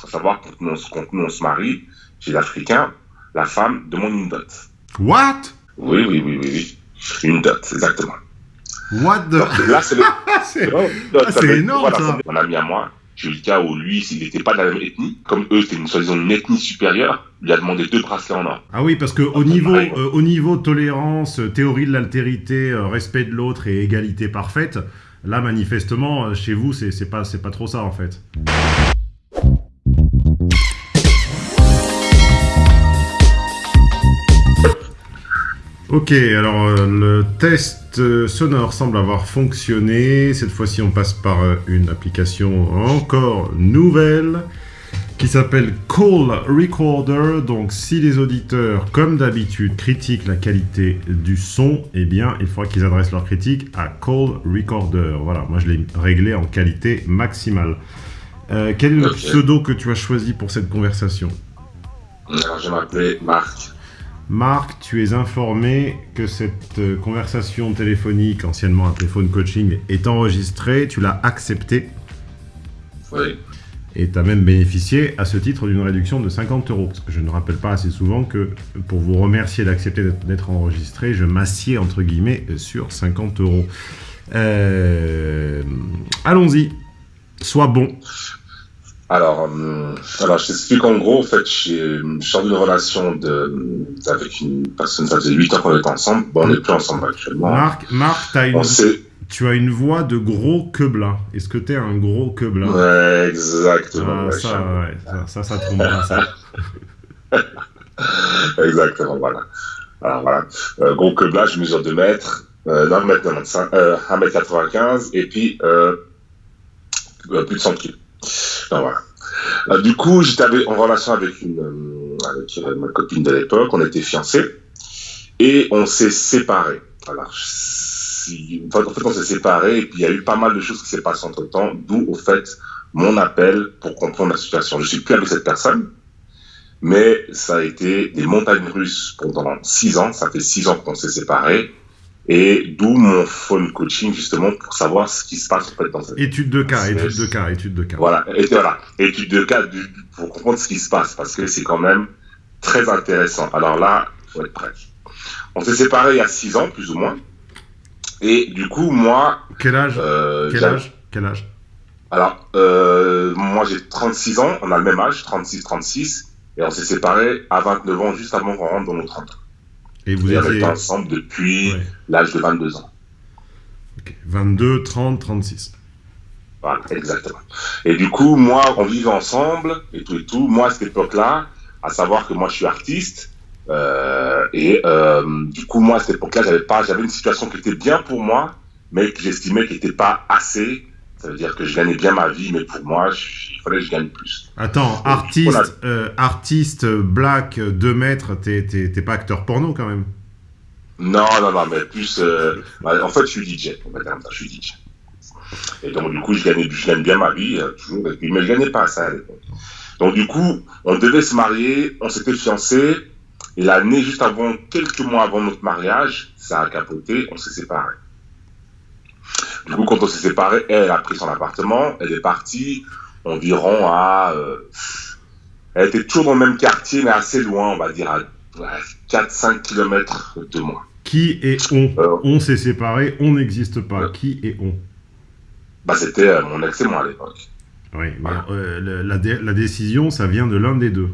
faut savoir, quand nous, quand nous on se marie, chez l'Africain, la femme demande une dot. What? Oui, oui, oui, oui, oui. Une dot, exactement. What the... Donc, là, c'est le... Ah, fait- énorme, voilà, ça. Mon ami à moi, j'ai eu le cas où lui, s'il n'était pas de la même ethnie, comme eux, c'était une soi-disant une ethnie supérieure, il a demandé deux bracelets en or. Ah oui, parce que au niveau, euh, au niveau tolérance, euh, théorie de l'altérité, euh, respect de l'autre et égalité parfaite, là manifestement chez vous c'est pas c'est pas trop ça en fait. Ok, alors euh, le test euh, sonore semble avoir fonctionné. Cette fois-ci, on passe par euh, une application encore nouvelle qui s'appelle Call Recorder. Donc, si les auditeurs, comme d'habitude, critiquent la qualité du son, eh bien, il faudra qu'ils adressent leur critique à Call Recorder. Voilà, moi je l'ai réglé en qualité maximale. Quel est le pseudo que tu as choisi pour cette conversation? Alors, je m'appelais Marc. Marc, tu es informé que cette euh, conversation téléphonique, anciennement un téléphone coaching, est enregistrée, tu l'as accepté Oui. et tu as même bénéficié à ce titre d'une réduction de 50 euros. Parce que je ne rappelle pas assez souvent que pour vous remercier d'accepter d'être- d'être enregistré, je m'assieds entre guillemets sur 50 euros. Euh, Allons-y, sois bon. Alors, hum, alors, je t'explique en gros, en fait, j'ai- je sors d'une relation de, avec une personne, ça faisait 8 ans qu'on était ensemble. Bon, on n'est plus ensemble actuellement. Marc, Marc t'as une, tu as une voix de gros queblin. Est-ce que tu es un gros queblin ouais, exactement. Ah, ouais, ça, ouais, ça, ça, ça trompe pas, ça. Exactement, voilà. Alors voilà, euh, gros que là, je mesure 2 mètres, euh, 1 mètre 95, euh, 1 mètre 95 et puis euh, euh, plus de 100 kilos. Euh, du coup, j'étais en relation avec euh, euh, ma copine de l'époque, on était fiancés et on s'est séparés. En fait, on s'est séparés et puis il y a eu pas mal de choses qui s'est passées entre temps, d'où au fait mon appel pour comprendre la situation. Je suis plus avec cette personne. Mais ça a été des montagnes russes pendant six ans. Ça fait six ans qu'on s'est séparés. Et d'où mon phone coaching, justement, pour savoir ce qui se passe en fait dans cette Étude de cas, étude de cas, étude de cas. voilà, et voilà, étude de cas du- pour comprendre ce qui se passe, parce que c'est quand même très intéressant. Alors là, faut être prêt. On s'est séparés il y a six ans, plus ou moins. Et du coup, moi, Quel âge? euh, Quel âge? Quel âge? Alors, euh, moi j'ai 36 ans, on a le même âge, 36-36, et on s'est séparés à 29 ans, juste avant qu'on rentre dans nos 30 ans. Et vous était ensemble depuis Ouais. l'âge de 22 ans. Ok. 22, 30, 36. Voilà, exactement. Et du coup, moi, on vivait ensemble, et tout et tout. Moi, à cette époque-là, à savoir que moi, je suis artiste, euh, et euh, du coup, moi, à cette époque-là, j'avais pas, j'avais une situation qui était bien pour moi, mais que j'estimais qui n'était pas assez. Ça veut dire que je gagnais bien ma vie, mais pour moi, je- il fallait que je gagne plus. Attends, artiste, a- euh, artiste black, 2 mètres, t'es- pas acteur porno quand même Non, non, non, mais plus. euh, bah, en fait, je suis DJ. Je suis DJ. Et donc, du coup, je, gagnais, je gagne bien ma vie, euh, toujours, et puis, mais je gagnais pas ça à l'époque. Donc, du coup, on devait se marier, on s'était fiancés, et l'année juste avant, quelques mois avant notre mariage, ça a capoté, on s'est séparés. Du coup, quand on s'est séparés, elle a pris son appartement, elle est partie environ à. euh, elle était toujours dans le même quartier, mais assez loin, on va dire, à 4-5 km de moi. Qui est on? Euh, On s'est séparés, on n'existe pas. Qui est on? Bah, c'était euh, mon ex et moi à l'époque. Oui, Voilà. la, dé- la décision, ça vient de l'un des deux.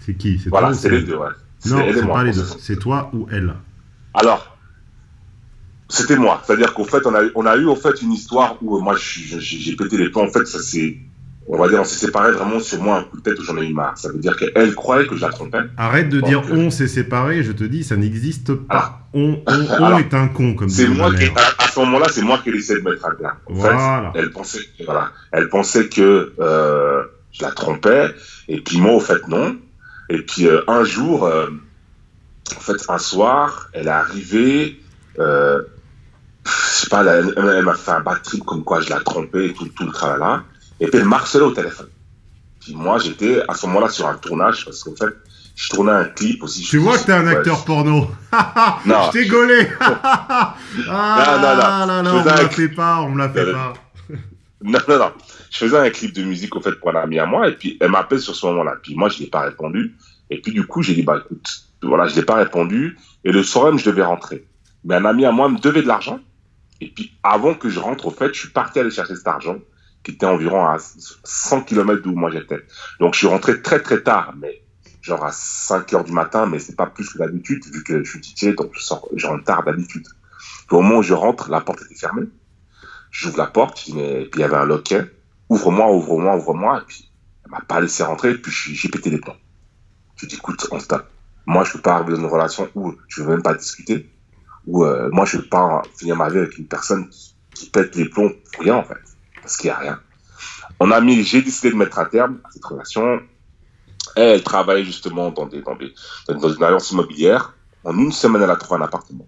C'est qui? C'est Voilà, toi ou les deux, ouais. Non, et c'est pas les deux. C'est toi ou elle? Alors, c'était moi. C'est-à-dire qu'au fait, on a, on a eu en fait une histoire où euh, moi, j'ai pété les plombs. En fait, ça c'est, on va dire, on s'est séparés vraiment sur moi un coup de tête où j'en ai eu marre. Ça veut dire qu'elle croyait que je la trompais. Arrête de dire on s'est séparés, je te dis, ça n'existe pas. Alors, on on, on alors, est un con, comme C'est moi qui, à, à ce moment-là, c'est moi qui essaie de mettre à plat. En Voilà. fait, elle pensait, que- voilà, elle pensait que euh, je la trompais, et puis moi, au fait, non. Et puis euh, un jour, euh, en fait, un soir, elle est arrivée, sais pas, elle, m'a fait un bad trip comme quoi je la trompais et tout, tout le tralala. Et puis elle m'harcelait au téléphone. Puis moi, j'étais à ce moment-là sur un tournage, parce qu'en fait, je tournais un clip aussi. Tu vois que t'es un acteur porno. Non. je t'ai gaulé. ah Non, non, non. on me la fait pas, on me la fait pas. Non, non, non. Je faisais un clip de musique, au fait, pour un ami à moi, et puis elle m'appelle sur ce moment-là. Puis moi, je n'ai pas répondu. Et puis, du coup, j'ai dit, bah, écoute, voilà, je n'ai pas répondu. Et le soir même, je devais rentrer. Mais un ami à moi me devait de l'argent. Et puis, avant que je rentre, au fait, je suis parti aller chercher cet argent, qui était environ à 100 km d'où moi j'étais. Donc, je suis rentré très, très tard, mais genre à 5 heures du matin, mais c'est pas plus que d'habitude, vu que je suis DJ, donc je, sors, je rentre tard d'habitude. Au moment où je rentre, la porte était fermée. J'ouvre la porte, et puis il y avait un loquet. Ouvre-moi, ouvre-moi, ouvre-moi. Et puis, elle m'a pas laissé rentrer, et puis j'ai pété les plombs. Je dis, écoute, on stop. Moi, je peux pas arriver dans une relation où je veux même pas discuter, où euh, moi, je peux pas finir ma vie avec une personne qui, pète les plombs pour rien, en fait. Parce qu'il y a rien. On a mis, j'ai décidé de mettre un terme à cette relation. Elle, travaillait justement dans, des, dans, des, dans une agence immobilière. En une semaine, elle a trouvé un appartement.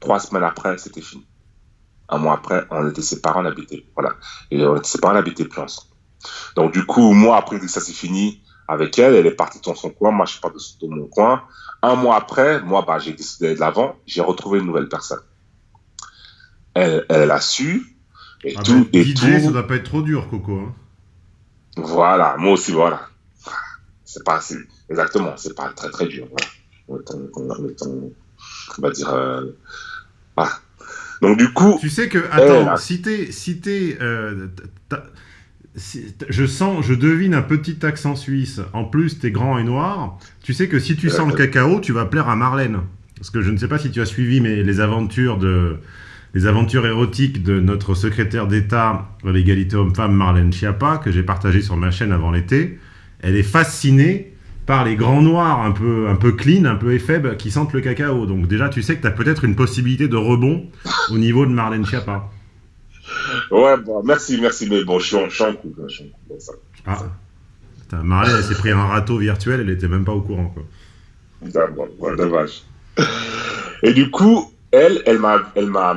Trois semaines après, c'était fini. Un mois après, on était séparés, on habitait, voilà. Et on était séparés, on habitait plus ensemble. Donc, du coup, moi, après que ça s'est fini, avec elle, elle est partie dans son coin, moi je suis pas de, mon coin. Un mois après, moi bah, j'ai décidé d'aller de l'avant, j'ai retrouvé une nouvelle personne. Elle, elle a su, et ah tout, ben, et tout. ça doit pas être trop dur, Coco. Hein. Voilà, moi aussi, voilà. C'est pas, exactement, c'est pas très très dur. Voilà. On va dire, euh, voilà. Donc du coup. Tu sais que, attends, si t'es, si t'es, euh, je sens, je devine un petit accent suisse. En plus, tu es grand et noir. Tu sais que si tu sens le cacao, tu vas plaire à Marlène. Parce que je ne sais pas si tu as suivi mais les aventures de les aventures érotiques de notre secrétaire d'État à l'égalité homme-femme Marlène Schiappa que j'ai partagé sur ma chaîne avant l'été. Elle est fascinée par les grands noirs un peu un peu clean, un peu éphèbes qui sentent le cacao. Donc déjà, tu sais que tu as peut-être une possibilité de rebond au niveau de Marlène Schiappa. Ouais, bon, merci, merci, mais bon, je suis en, coup. Ah, Marlène, elle s'est pris un râteau virtuel, elle était même pas au courant, quoi. Bon, dommage. Et du coup, elle, elle m'a, elle m'a,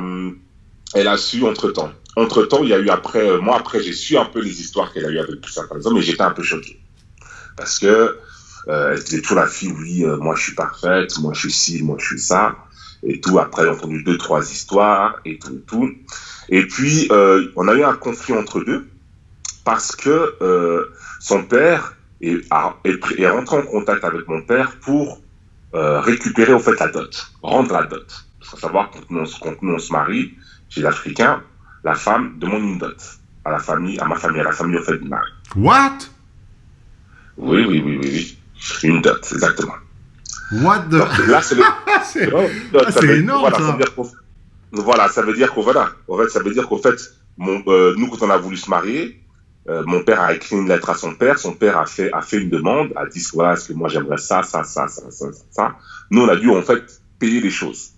elle a su entre temps. Entre temps, il y a eu après, euh, moi après, j'ai su un peu les histoires qu'elle a eu avec tout ça, par exemple, mais j'étais un peu choqué. Parce que, euh, elle était toujours la fille, oui, euh, moi je suis parfaite, moi je suis ci, moi je suis ça, et tout. Après, j'ai entendu deux, trois histoires, et tout, et tout. Et puis, euh, on a eu un conflit entre deux parce que euh, son père est, est, rentré en contact avec mon père pour euh, récupérer au fait la dot, rendre la dot. Il faut savoir quand nous, quand nous on se marie, chez l'Africain, la femme demande une dot à la famille, à ma famille, à la famille au fait du mari. What? Oui, oui, oui, oui, oui. Une dot, exactement. What the... là, c'est le... c'est énorme, ça. Voilà, ça veut dire qu'en voilà, ça veut dire qu'en fait, euh, nous, quand on a voulu se marier, euh, mon père a écrit une lettre à son père, son père a fait, a fait une demande, a dit, voilà, est-ce que moi j'aimerais ça, ça, ça, ça, ça, ça. Nous, on a dû, en fait, payer les choses.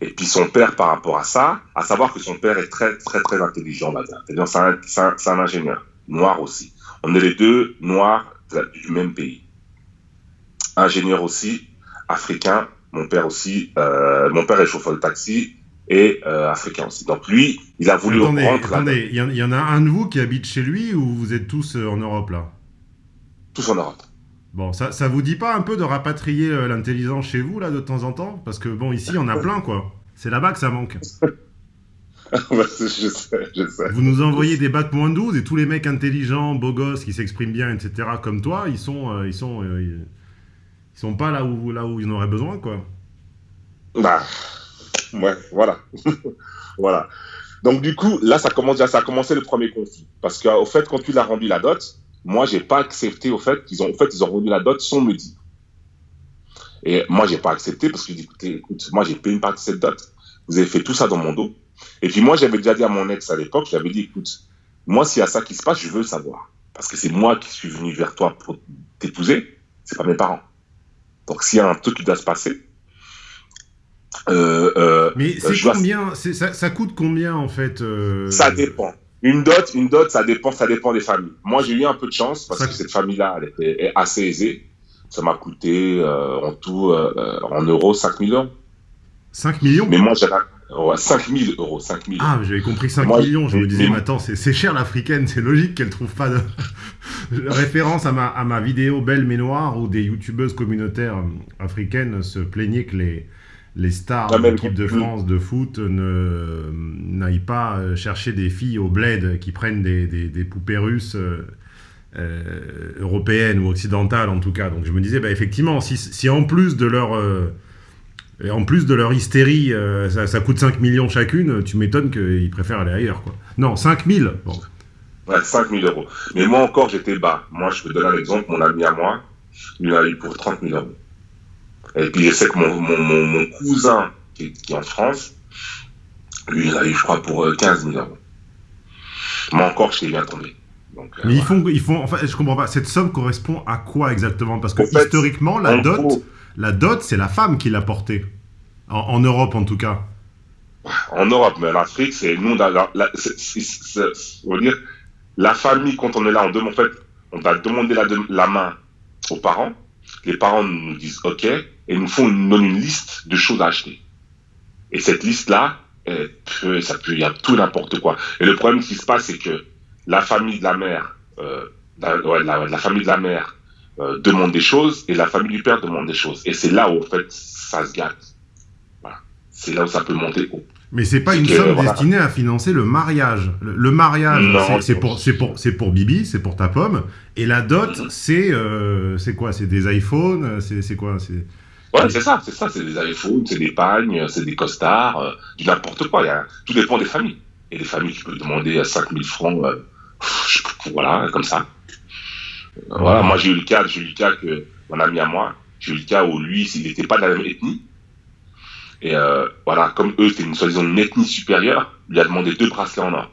Et puis son père, par rapport à ça, à savoir que son père est très, très, très intelligent, on va dire. C'est un, un, ingénieur, noir aussi. On est les deux noirs du même pays. Ingénieur aussi, africain, mon père aussi, euh, mon père est chauffeur de taxi et euh, africain aussi. Donc lui, il a voulu attendez, Attendez, il y, en a un de vous qui habite chez lui ou vous êtes tous euh, en Europe là? Tous en Europe. Bon, ça, ça vous dit pas un peu de rapatrier l'intelligence chez vous là de temps en temps? Parce que bon, ici, on a plein quoi. C'est là-bas que ça manque. je sais, je sais. Vous nous envoyez des bacs moins 12 et tous les mecs intelligents, beaux gosses, qui s'expriment bien, etc. comme toi, ils sont, ils sont, ils sont pas là où, ils en auraient besoin, quoi. Bah, ouais, voilà. voilà. Donc, du coup, là, ça, commence, ça a commencé le premier conflit. Parce qu'au fait, quand tu l'as rendu la dot, moi, j'ai pas accepté au fait qu'ils ont, au fait, ils ont rendu la dot sans me dire. Et moi, j'ai pas accepté parce que j'ai dit, écoutez, écoute, moi, j'ai payé une partie de cette dot. Vous avez fait tout ça dans mon dos. Et puis, moi, j'avais déjà dit à mon ex à l'époque, j'avais dit, écoute, moi, s'il y a ça qui se passe, je veux savoir. Parce que c'est moi qui suis venu vers toi pour t'épouser, c'est pas mes parents. Donc s'il y a un truc qui doit se passer. Euh, euh, Mais c'est combien ça, ça, coûte combien en fait euh... Ça dépend. Une dot, une dot, ça dépend, ça dépend des familles. Moi, j'ai eu un peu de chance parce que cette famille-là, elle était assez aisée. Ça m'a coûté euh, en tout, euh, en euros, 5 millions. 5 millions? Mais moi, j'avais 5 000 euros, 5 000. Ah, j'avais compris 5 millions. Je me disais, mais, attends, c'est cher l'africaine, c'est logique qu'elle trouve pas de référence à ma, à ma vidéo Belle mais noire où des youtubeuses communautaires euh, africaines se plaignaient que les, les stars de l'équipe de France de foot n'aillent pas euh, chercher des filles au bled qui prennent des, des, poupées russes euh, européennes ou occidentales en tout cas. Donc je me disais, bah, effectivement, si, si, en plus de leur... en plus de leur hystérie, ça, coûte 5 millions chacune, tu m'étonnes qu'ils préfèrent aller ailleurs. Quoi. Non, 5 000 bon. Ouais, 5 000 euros. Mais moi encore, j'étais bas. Moi, je peux donner un exemple. Mon ami à moi, lui a eu pour 30 000 euros. Et puis je sais que mon, mon, mon, cousin qui est, en France, lui, il a eu, je crois, pour 15 euh, 000 euros. Moi encore, je t'ai bien tombé. Donc, euh, Mais ils font, ils font, enfin, je comprends pas. Cette somme correspond à quoi exactement? Parce que historiquement, la dot, la dot, c'est la femme qui l'a portée. En, Europe, en tout cas. En Europe, mais en Afrique, c'est nous, la, la, on va dire, la famille, quand on est là, on demande, en fait, on va demander la, la main aux parents. Les parents nous disent OK, et nous font une, une liste de choses à acheter. Et cette liste-là, ça peut, il y a tout n'importe quoi. Et le problème qui se passe, c'est que la famille de la mère, euh, la, famille de la mère euh, demande des choses et la famille du père demande des choses. Et c'est là où, en fait, ça se gâte. Voilà. C'est là où ça peut monter haut. Mais c'est pas une somme destinée à financer le mariage. Le, mariage, c'est pour, pour, pour Bibi, c'est pour ta pomme. Et la dot, c'est euh, c'est quoi? C'est des iPhones C'est quoi? Ouais, c'est ça, c'est ça, c'est des iPhones, c'est des pagnes, c'est des costards, euh, du n'importe quoi. Y tout dépend des familles. Et des familles qui peuvent demander 5000 francs, euh, voilà, comme ça. Voilà, moi j'ai eu le cas, j'ai eu le cas que mon ami à moi, j'ai eu le cas où lui, s'il n'était pas de la même ethnie, et euh, voilà, comme eux, c'était une soi-disant une ethnie supérieure, lui a demandé deux bracelets en or.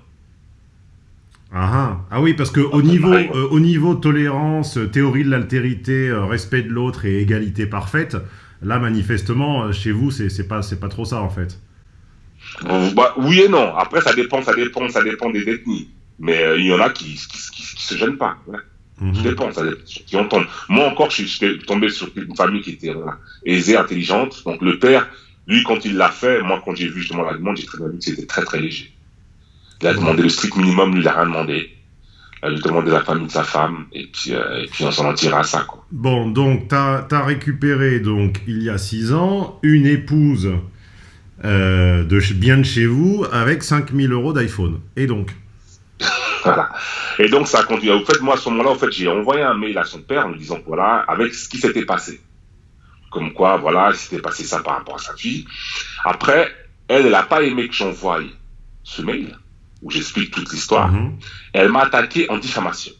Ah, ah, ah oui, parce que au niveau, au niveau tolérance, théorie de l'altérité, respect de l'autre et égalité parfaite, Là, manifestement, euh, chez vous, c'est pas, pas trop ça, en fait. Bah, oui et non. Après, ça dépend, ça dépend, ça dépend des ethnies. Mais euh, il y en a qui, qui, se gênent pas. Mhm. Ça dépend, ça dépend. Qui entendent. Moi encore, je suis tombé sur une famille qui était aisée, intelligente. Donc le père, lui, quand il l'a fait, moi, quand j'ai vu justement la demande, j'ai très bien vu que c'était très très léger. Il a demandé le strict minimum, lui, il n'a rien demandé lui demander la famille de sa femme, et puis, euh, et puis on s'en tire à ça. Quoi. Bon, donc tu as, récupéré, donc, il y a six ans, une épouse euh, de, bien de chez vous avec 5000 euros d'iPhone. Et donc Voilà. Et donc ça a continué. En fait, moi, à ce moment-là, en fait, j'ai envoyé un mail à son père en lui disant, voilà, avec ce qui s'était passé. Comme quoi, voilà, il s'était passé ça par rapport à sa fille. Après, elle, elle n'a pas aimé que j'envoie ce mail où j'explique toute l'histoire, mhm. elle m'a attaqué en diffamation.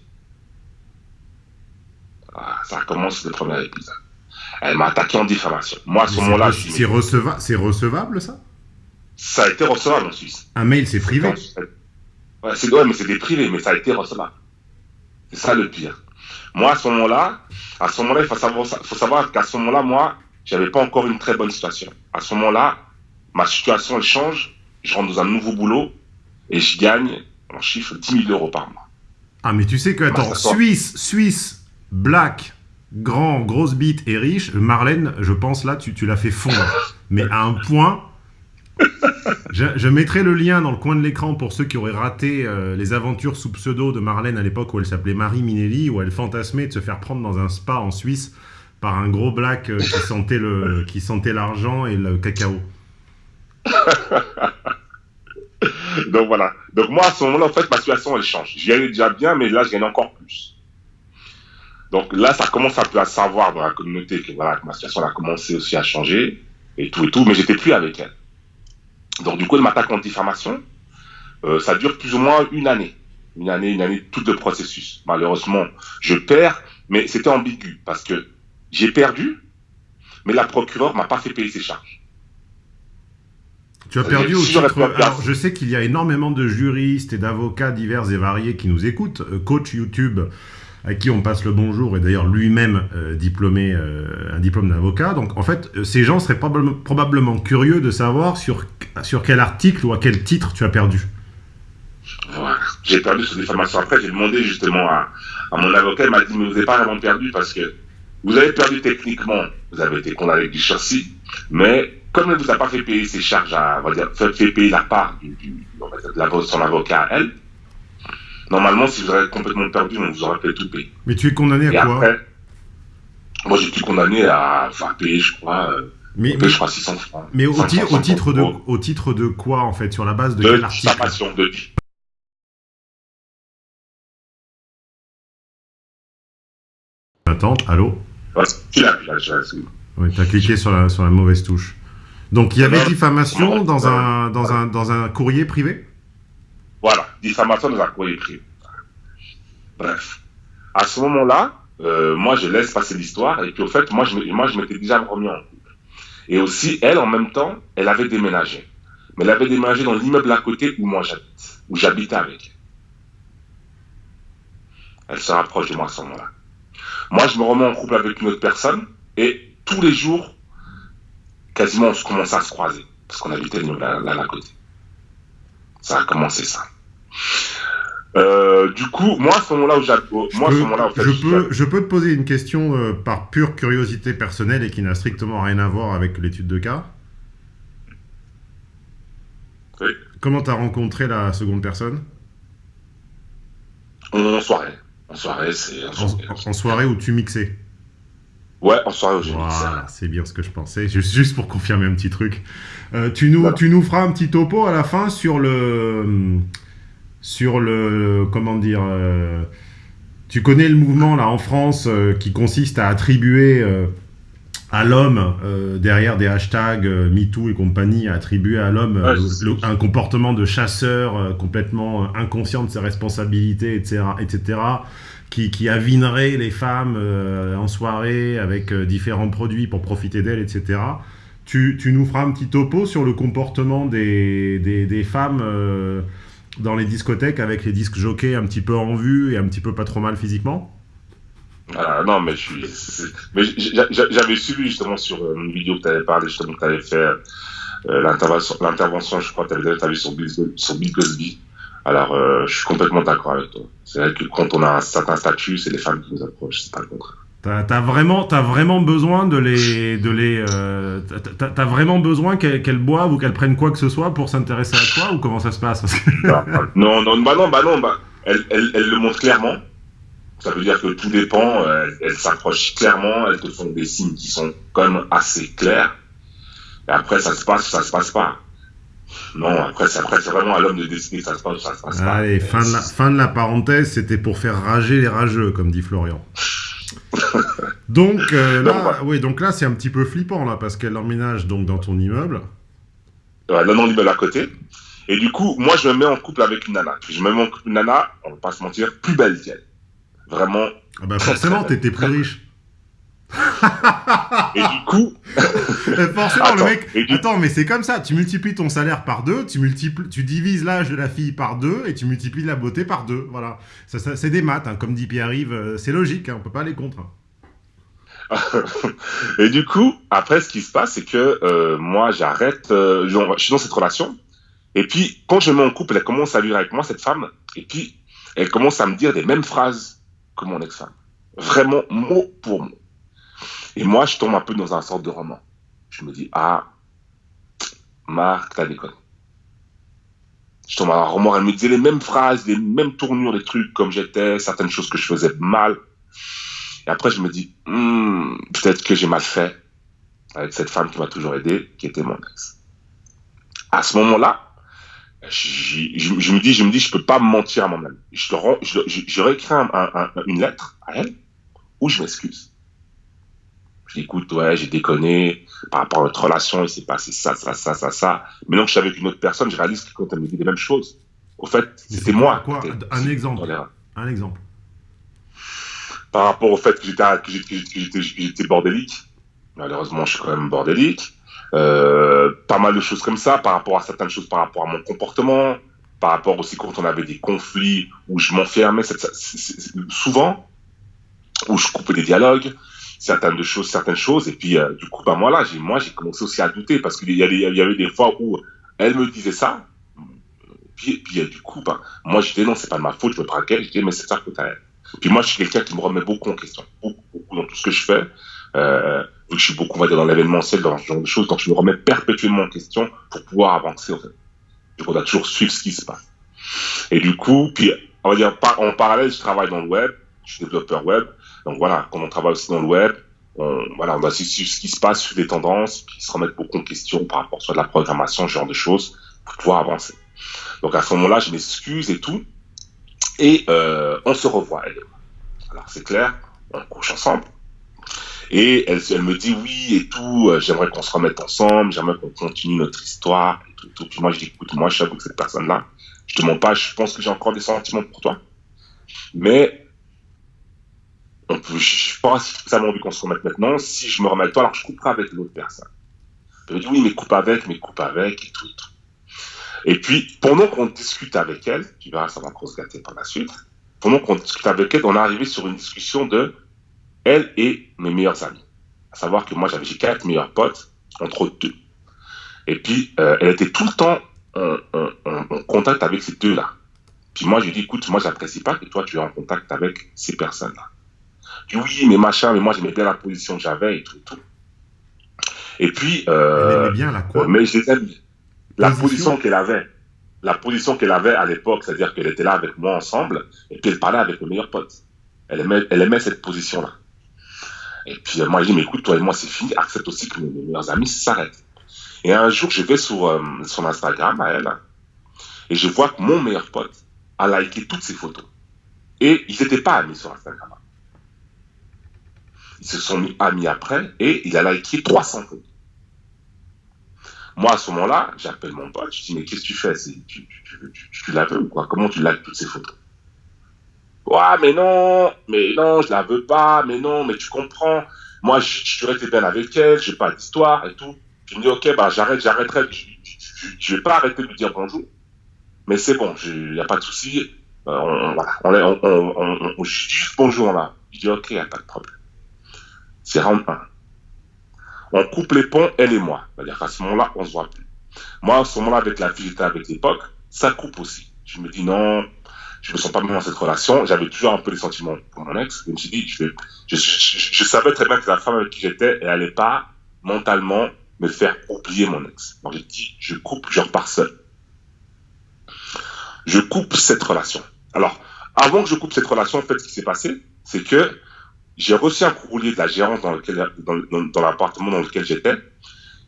Ah, ça commence le premier épisode. Elle m'a attaqué en diffamation. Moi, à ce moment-là, c'est recevable, c'est recevable ça? Ça a été recevable en Suisse. Un mail, c'est privé. Ouais, c'est ouais, mais c'est des privés, mais ça a été recevable. C'est ça le pire. Moi, à ce moment-là, à ce moment-là, il faut savoir, faut savoir qu'à ce moment-là, moi, j'avais pas encore une très bonne situation. À ce moment-là, ma situation elle change. Je rentre dans un nouveau boulot et je gagne en chiffre 10 000 euros par mois. Ah, mais tu sais que, attends, Suisse, Suisse, black, grand, grosse bite et riche, Marlène, je pense là, tu, tu l'as fait fondre. mais à un point. Je, mettrai le lien dans le coin de l'écran pour ceux qui auraient raté euh, les aventures sous pseudo de Marlène à l'époque où elle s'appelait Marie Minelli, où elle fantasmait de se faire prendre dans un spa en Suisse par un gros black euh, qui sentait le qui sentait l'argent et le cacao. Donc voilà. Donc moi, à ce moment-là, en fait, ma situation, elle change. J'y allais déjà bien, mais là, je gagne encore plus. Donc là, ça commence un peu à savoir dans la communauté que, voilà, ma situation a commencé aussi à changer, et tout et tout, mais j'étais plus avec elle. Donc du coup, elle m'attaque en diffamation. Euh, ça dure plus ou moins une année. Une année, une année, tout le processus. Malheureusement, je perds, mais c'était ambigu, parce que j'ai perdu, mais la procureure m'a pas fait payer ses charges. Tu as perdu au titre. Alors, je sais qu'il y a énormément de juristes et d'avocats divers et variés qui nous écoutent. Euh, coach YouTube, à qui on passe le bonjour, et d'ailleurs lui-même euh, diplômé, euh, un diplôme d'avocat. Donc en fait, ces gens seraient probablement curieux de savoir sur, sur quel article ou à quel titre tu as perdu. J'ai perdu sur des formations. Après, j'ai demandé justement à, mon avocat, il m'a dit, mais vous n'avez pas vraiment perdu parce que vous avez perdu techniquement, vous avez été condamné du châssis, mais comme elle ne vous a pas fait payer ses charges, à, on va dire, fait, payer la part du de la, son avocat à elle, normalement, si vous avez complètement perdu, on vous aurait fait tout payer. Mais tu es condamné à quoi après, Moi, j'ai été condamné à faire payer, je crois, Mais, mais, je crois 600 francs. Mais au, au titre de, au titre de quoi, en fait Sur la base de, de quel article diffamation, de Attends, allô Ouais, Oui, tu as cliqué sur la, sur la mauvaise touche. Donc il y avait diffamation dans un, dans, un, dans un courrier privé? Voilà, diffamation dans un courrier privé. Bref. À ce moment-là, euh, moi je laisse passer l'histoire et puis au fait, moi je, moi, je m'étais déjà remis en couple. Et aussi, elle, en même temps, elle avait déménagé. Mais elle avait déménagé dans l'immeuble à côté où moi j'habite, où j'habitais avec elle. Elle se rapproche de moi à ce moment-là. Moi, je me remets en couple avec une autre personne et tous les jours, quasiment, on commence à se croiser parce qu'on habitait là, à côté. Ça a commencé ça. Euh, du coup, moi, à ce moment-là où moi, je, moment je, peux, je peux te poser une question euh, par pure curiosité personnelle et qui n'a strictement rien à voir avec l'étude de cas. Oui. Comment t'as rencontré la seconde personne? En soirée. En soirée, c'est. En, soirée où tu mixais Ouais, en soirée où je voilà, C'est bien ce que je pensais. Juste, juste pour confirmer un petit truc. Euh, tu, nous, tu nous feras un petit topo à la fin sur le. Sur le. Comment dire. Euh, tu connais le mouvement là en France euh, qui consiste à attribuer à l'homme, derrière des hashtags MeToo et compagnie, à attribuer à l'homme un comportement de chasseur complètement inconscient de ses responsabilités, etc. etc qui, qui avinerait les femmes euh, en soirée avec euh, différents produits pour profiter d'elles, etc. Tu, tu, nous feras un petit topo sur le comportement des, des, des femmes euh, dans les discothèques avec les disques jockeys un petit peu en vue et un petit peu pas trop mal physiquement ah, non, mais j'avais suivi justement sur une vidéo que tu avais parlé, justement, que tu avais fait l'intervention, je crois que tu avais, sur sur Bill Cosby. Alors, euh, je suis complètement d'accord avec toi. C'est vrai que quand on a un certain statut, c'est les femmes qui nous approchent, c'est pas le contraire. T'as as vraiment, as vraiment besoin de les, de les, euh, t'as vraiment besoin qu'elles boivent ou qu'elles prennent quoi que ce soit pour s'intéresser à toi ou comment ça se passe? Non, non, bah non, bah non, bah elles, elles, elles, le montrent clairement. Ça veut dire que tout dépend. Elles, elles s'approchent clairement. Elles te font des signes qui sont quand même assez clairs. Et après, ça se passe, ça se passe pas. Non, après, c'est vraiment à l'homme de décider ça se passe ça se passe pas. Allez, fin de, la, fin de la parenthèse, c'était pour faire rager les rageux, comme dit Florian. donc, euh, là, oui, donc là, c'est un petit peu flippant, là, parce qu'elle emménage donc dans ton immeuble. Ouais, dans l'immeuble à côté. Et du coup, moi, je me mets en couple avec une nana. Je me mets en couple avec une nana, on va pas se mentir, plus belle qu'elle. Vraiment. Ah bah forcément, t'étais plus riche et du coup. Forcément, attends, le mec. Attends, mais c'est comme ça. Tu multiplies ton salaire par deux, tu, multiplies, tu divises l'âge de la fille par deux et tu multiplies la beauté par deux. Voilà. Ça, ça c'est des maths, hein. comme dit Pierre-Yves. Euh, c'est logique, hein. on peut pas aller contre. Et du coup, après, ce qui se passe, c'est que euh, moi, j'arrête. Euh, je suis dans cette relation. Et puis, quand je me mets en couple, elle commence à vivre avec moi, cette femme. Et puis, elle commence à me dire les mêmes phrases que mon ex-femme. Vraiment, mot pour mot. Et moi, je tombe un peu dans un sorte de roman. Je me dis, ah, Marc, t'as déconné. Je tombe dans un roman, elle me disait les mêmes phrases, les mêmes tournures, les trucs comme j'étais, certaines choses que je faisais mal. Et après, je me dis, hmm, peut-être que j'ai mal fait avec cette femme qui m'a toujours aidé, qui était mon ex. À ce moment-là, je, me dis, je me dis, je peux pas mentir à. Je, je, je, réécris une lettre à elle où je m'excuse. Je dis, écoute, ouais, j'ai déconné par rapport à notre relation, il s'est passé ça, ça, ça, ça, ça. Mais non, je suis avec une autre personne, je réalise que quand elle me dit les mêmes choses, au fait, c'était moi. Quoi un exemple. Un exemple. Par rapport au fait que j'étais bordélique. Malheureusement, je suis quand même bordélique. Euh, pas mal de choses comme ça, par rapport à certaines choses, par rapport à mon comportement, par rapport aussi quand on avait des conflits où je m'enfermais, souvent, où je coupais des dialogues, certaines choses, certaines choses. Et puis, euh, du coup, bah, moi, là, j'ai, moi, j'ai commencé aussi à douter parce qu'il y, y, avait des fois où elle me disait ça. Puis, puis euh, du coup, bah, moi, je disais non, c'est pas de ma faute, je me braquais. Je disais, mais c'est ça que t'as elle. Puis moi, je suis quelqu'un qui me remet beaucoup en question, beaucoup, beaucoup dans tout ce que je fais. Euh, vu que je suis beaucoup, on va dire, dans l'événementiel, dans ce genre de choses, donc je me remets perpétuellement en question pour pouvoir avancer, en fait. Donc, on doit toujours suivre ce qui se passe. Et du coup, puis, on va dire, en parallèle, je travaille dans le web, je suis développeur web. Donc voilà, comme on travaille aussi dans le web, on, voilà, on doit suivre ce qui se passe, suivre les tendances, puis se remettre beaucoup en question par rapport soit de la programmation, ce genre de choses, pour pouvoir avancer. Donc à ce moment-là, je m'excuse et tout, et euh, on se revoit. Elle. Alors c'est clair, on couche ensemble. Et elle, me dit oui et tout, euh, j'aimerais qu'on se remette ensemble, j'aimerais qu'on continue notre histoire et tout. Puis moi je dis écoute, moi je suis avec cette personne-là, je te mens pas, je pense que j'ai encore des sentiments pour toi. Mais on peut, je pense qu'on se remette maintenant. Si je me remets toi, alors je couperai avec l'autre personne. Elle me dit oui, mais coupe avec, mais coupe avec et tout. Et, tout. et puis, pendant qu'on discute avec elle, tu verras, ça va encore se gâter par la suite. Pendant qu'on discute avec elle, on est arrivé sur une discussion de elle et mes meilleurs amis. À savoir que moi, j'avais quatre meilleurs potes, entre deux. Et puis, euh, elle était tout le temps en contact avec ces deux-là. Puis moi, je lui dis, écoute, moi, j'apprécie pas que toi, tu es en contact avec ces personnes-là. Dis, oui, mais machin, mais moi, j'aimais bien la position que j'avais et tout, et tout. Et puis, euh, bien la quoi? mais je. La Position? position qu'elle avait. La position qu'elle avait à l'époque, c'est-à-dire qu'elle était là avec moi ensemble, et puis elle parlait avec mes meilleurs potes. Elle aimait, elle aimait cette position-là. Et puis euh, moi, je dis, mais écoute, toi et moi, c'est fini, accepte aussi que mes, mes meilleurs amis s'arrêtent. Et un jour, je vais sur euh, son Instagram à elle, et je vois que mon meilleur pote a liké toutes ses photos. Et ils n'étaient pas amis sur Instagram. Ils se sont mis amis après, et il a liké 300 photos. Moi, à ce moment-là, j'appelle mon pote, je dis, mais qu'est-ce que tu fais Tu, la veux ou quoi Comment tu likes toutes ces photos Ouais, mais non, mais non, je la veux pas, mais non, mais tu comprends. Moi, je, je resté bien avec elle, j'ai pas d'histoire et tout. Je me dis, ok, bah j'arrête, j'arrêterai. Je, vais pas arrêter de lui dire bonjour. Mais c'est bon, il n'y a pas de souci. Euh, on, voilà, on, juste bonjour là. Je dis, ok, il n'y a pas de problème. C'est round 1. On coupe les ponts, elle et moi. C'est-à-dire qu'à ce moment-là, on se voit plus. Moi, à ce moment-là, avec la fille j'étais avec l'époque, ça coupe aussi. Je me dis non, je me sens pas bien dans cette relation. J'avais toujours un peu des sentiments pour mon ex. Je me suis dit, je, vais, je, je, je, je savais très bien que la femme avec qui j'étais, elle allait pas mentalement me faire oublier mon ex. Donc j'ai dit, je coupe, je repars seul. Je coupe cette relation. Alors, avant que je coupe cette relation, en fait, ce qui s'est passé, c'est que j'ai reçu un courrier de la gérance dans, lequel, dans, dans, dans l'appartement dans lequel j'étais.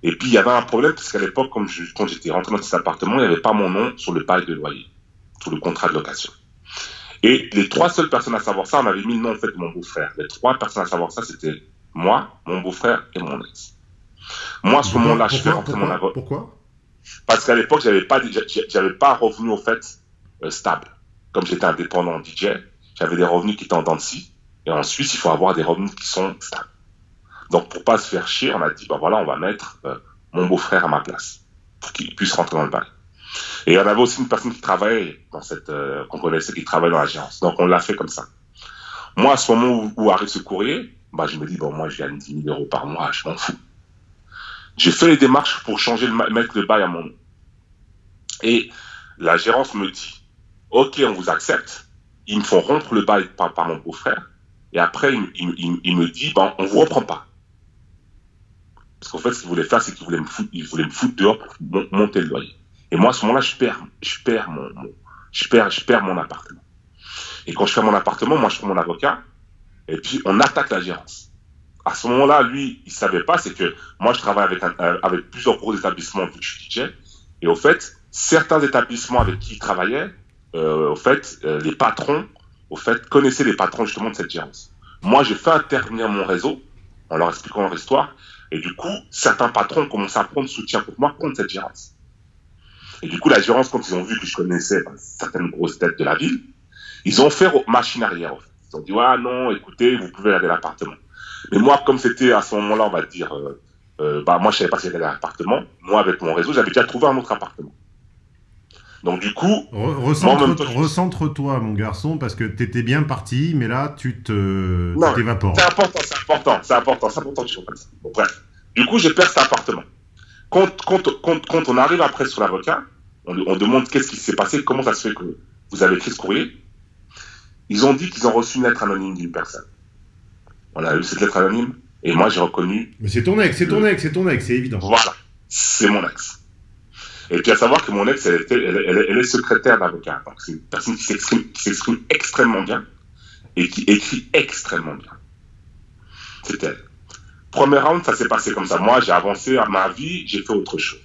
Et puis, il y avait un problème, parce qu'à l'époque, comme je, quand j'étais rentré dans cet appartement, il n'y avait pas mon nom sur le bail de loyer, sur le contrat de location. Et les trois seules personnes à savoir ça, on avait mis le nom en fait de mon beau-frère. Les trois personnes à savoir ça, c'était moi, mon beau-frère et mon ex. Moi, à ce moment-là, je fais pourquoi, rentrer mon avocat. pourquoi? Parce qu'à l'époque, j'avais pas, j'a- j'avais pas un revenu au fait euh, stable. Comme j'étais indépendant DJ, j'avais des revenus qui étaient en dents de scie. Et en Suisse, il faut avoir des revenus qui sont stables. Donc, pour pas se faire chier, on a dit, bah voilà, on va mettre euh, mon beau-frère à ma place pour qu'il puisse rentrer dans le bail. Et en avait aussi une personne qui travaillait dans cette, euh, qu'on connaissait, qui travaillait dans l'agence. Donc, on l'a fait comme ça. Moi, à ce moment où, arrive ce courrier, bah, je me dis, bon, moi, je gagne 10 000 euros par mois, je m'en fous. J'ai fait les démarches pour changer le, mettre le bail à mon nom. Et la gérance me dit, OK, on vous accepte. Ils me font rompre le bail par mon beau-frère. Et après, il, me dit, ben, on vous reprend pas. Parce qu'en fait, ce qu'il voulait faire, c'est qu'il voulait me foutre, dehors pour mon- monter le loyer. Et moi, à ce moment-là, je perds, je perds mon, je perds, je perds mon appartement. Et quand je perds mon appartement, moi, je prends mon avocat. Et puis, on attaque la gérance. À ce moment-là, lui, il savait pas, c'est que moi, je travaille avec, euh, plusieurs gros établissements que je suis DJ. Et au fait, certains établissements avec qui il travaillait, euh, au fait, euh, les patrons, au fait, connaissaient les patrons justement de cette gérance. Moi, j'ai fait intervenir mon réseau en leur expliquant leur histoire. Et du coup, certains patrons commencent à prendre soutien contre moi contre cette gérance. Et du coup, la gérance, quand ils ont vu que je connaissais ben, certaines grosses têtes de la ville, ils ont fait machine arrière. En fait. Ils ont dit, ah non, écoutez, vous pouvez à l'appartement. Mais moi, comme c'était à ce moment-là, on va dire, euh, euh, bah, moi, je savais pas si à l'appartement. Moi, avec mon réseau, j'avais déjà trouvé un autre appartement. Donc, du coup, recentre- je- Recentre-toi, mon garçon, parce que t'étais bien parti, mais là, tu te Non, tu t'évapores. c'est important, c'est important, c'est important, c'est important que je comprenne ça. Bon, bref. Du coup, j'ai perdu cet appartement. Quand, quand, quand, quand on arrive après sur l'avocat, on, on demande qu'est-ce qui s'est passé, comment ça se fait que vous avez écrit ce courrier. Ils ont dit qu'ils ont reçu une lettre anonyme d'une personne. On a eu cette lettre anonyme, et moi, j'ai reconnu Mais c'est ton ex, c'est ton ex, c'est ton ex, c'est évident. Voilà, c'est mon ex. Et puis à savoir que mon ex, elle, est secrétaire d'avocat. Donc c'est une personne qui s'exprime, extrêmement bien et qui écrit extrêmement bien. C'est elle. premier round, ça s'est passé comme ça. Moi, j'ai avancé à ma vie, j'ai fait autre chose.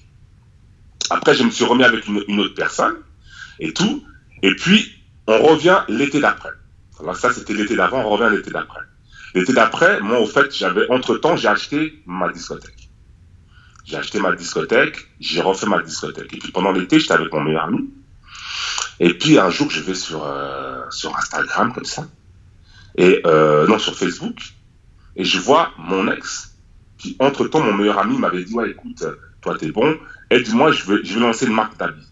Après, je me suis remis avec une, autre personne et tout. Et puis, on revient l'été d'après. Alors ça, c'était l'été d'avant, on revient l'été d'après. L'été d'après, moi, au fait, j'avais, entre-temps, j'ai acheté ma discothèque. J'ai acheté ma discothèque, j'ai refait ma discothèque. Et puis pendant l'été, j'étais avec mon meilleur ami. Et puis un jour, je vais sur, euh, sur Instagram, comme ça. Et euh, non, sur Facebook. Et je vois mon ex, qui entre-temps, mon meilleur ami m'avait dit, ouais, écoute, toi, t'es bon, aide-moi, je vais, je vais lancer une marque d'habits.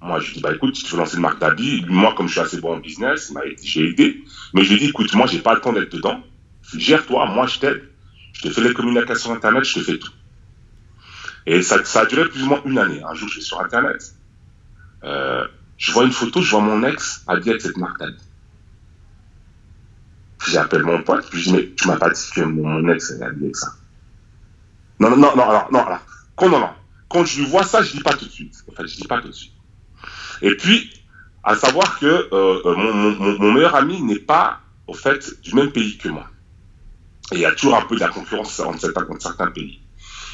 Moi, je lui dis, bah écoute, tu veux lancer une marque d'habits, moi, comme je suis assez bon en business, j'ai aidé. Mais je lui ai dit, écoute, moi, j'ai pas le temps d'être dedans. Gère-toi, moi, je t'aide. Je te fais les communications Internet, je te fais tout. Et ça, ça a duré plus ou moins une année. Un jour, je suis sur Internet. Euh, je vois une photo, je vois mon ex habillé avec cette marque d'habits. J'appelle mon pote, puis je dis, mais tu m'as pas dit que mon, ex est habillé avec ça. Non, non, non, non, non, quand, non, non. Quand je lui vois ça, je dis pas tout de suite. En fait, je dis pas tout de suite. Et puis, à savoir que euh, euh mon, meilleur ami n'est pas, au fait, du même pays que moi. Et il y a toujours un peu de la concurrence entre certains, entre certains pays.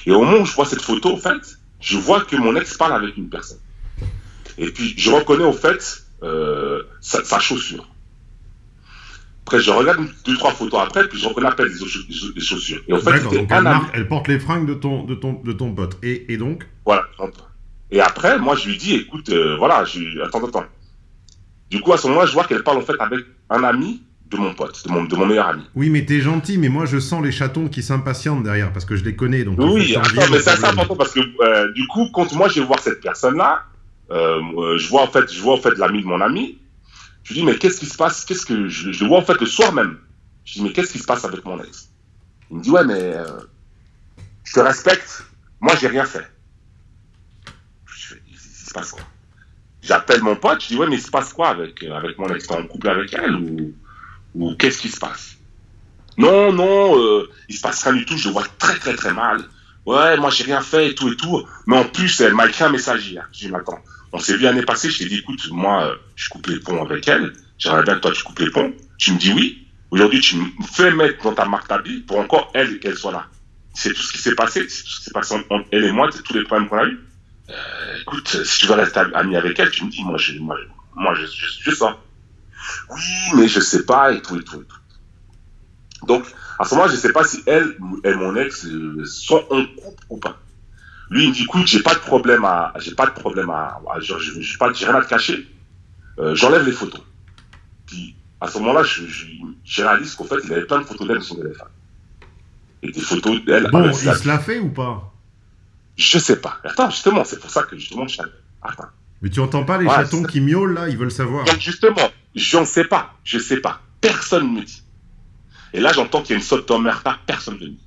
Et au moment où je vois cette photo, en fait, je vois que mon ex parle avec une personne. Et puis, je reconnais, au fait, euh, sa, sa, chaussure. Après, je regarde deux, trois photos après, puis je reconnais la des, chaussures. Et en fait, donc elle, marque, elle, porte les fringues de ton, de ton, de ton pote. Et, et donc? Voilà. Et après, moi, je lui dis, écoute, euh, voilà, je, attends, attends. Du coup, à ce moment-là, je vois qu'elle parle en fait avec un ami de mon pote, de mon, de mon meilleur ami. Oui, mais t'es gentil, mais moi je sens les chatons qui s'impatientent derrière parce que je les connais. Donc oui, attends, mais c'est assez important parce que euh, du coup, quand moi je vais voir cette personne-là, euh, je vois en fait, je vois en fait l'ami de mon ami. Je lui dis mais qu'est-ce qui se passe Qu'est-ce que je, je, le vois en fait le soir même. Je dis mais qu'est-ce qui se passe avec mon ex? Il me dit ouais mais euh, je te respecte. Moi j'ai rien fait. Je il, se passe quoi? J'appelle mon pote. Je dis ouais mais il se passe quoi avec avec mon ex? T'es en couple avec elle ou? Ou qu'est-ce qui se passe? Non, non, euh, il se passe rien du tout, je vois très très très mal. Ouais, moi j'ai rien fait et tout et tout. Mais en plus, elle m'a écrit un message hier. Je dis, attends, on s'est vu l'année passée, je t'ai dit, écoute, moi, euh, je coupe les ponts avec elle. J'aimerais bien que toi tu coupes les ponts. Tu me dis oui. Aujourd'hui, tu me fais mettre dans ta marque d'habit pour encore elle qu'elle soit là. C'est tout ce qui s'est passé, c'est tout ce qui s'est passé entre elle et moi, c'est tous les problèmes qu'on a eu. Euh, écoute, si tu veux rester ami avec elle, tu me dis, moi, je, moi, moi je. Oui, mais je sais pas, et tout, et tout, et tout. Donc, à ce moment-là, je sais pas si elle et mon ex euh, sont en couple ou pas. Lui, il me dit, écoute, j'ai pas de problème à, j'ai pas de problème à, je, j'ai pas, rien à te cacher. Euh, j'enlève les photos. Puis, à ce moment-là, je, je, réalise qu'en fait, il avait plein de photos d'elle sur son téléphone. Et des photos d'elle. Bon, il se l'a fait ou pas? Je sais pas. Attends, justement, c'est pour ça que justement, je Attends. Mais tu entends pas les chatons qui miaulent là Ils veulent savoir. Donc justement, je ne sais pas. Je sais pas. Personne ne me dit. Et là, j'entends qu'il y a une sorte d'emmerda. Personne ne me dit.